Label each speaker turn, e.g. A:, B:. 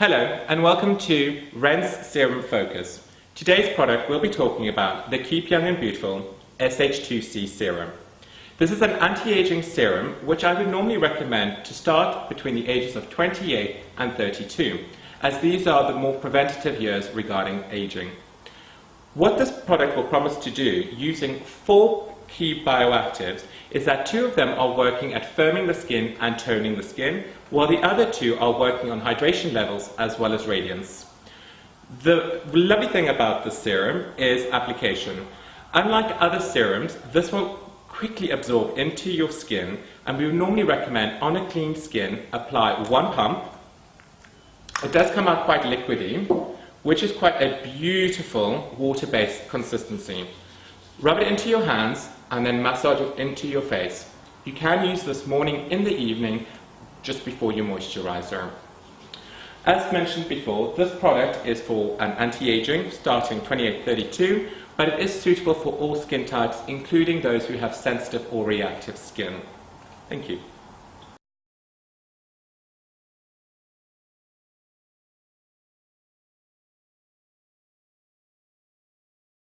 A: Hello and welcome to Ren's Serum Focus. Today's product we'll be talking about the Keep Young and Beautiful SH2C Serum. This is an anti-aging serum which I would normally recommend to start between the ages of 28 and 32 as these are the more preventative years regarding aging. What this product will promise to do using four key bioactives is that two of them are working at firming the skin and toning the skin, while the other two are working on hydration levels as well as radiance. The lovely thing about this serum is application. Unlike other serums, this will quickly absorb into your skin and we would normally recommend on a clean skin apply one pump. It does come out quite liquidy, which is quite a beautiful water-based consistency. Rub it into your hands and then massage it into your face. You can use this morning in the evening just before your moisturizer. As mentioned before, this product is for an anti-aging starting 28-32, but it is suitable for all skin types, including those who have sensitive or reactive skin. Thank you.